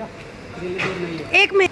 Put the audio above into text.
एक मिनट।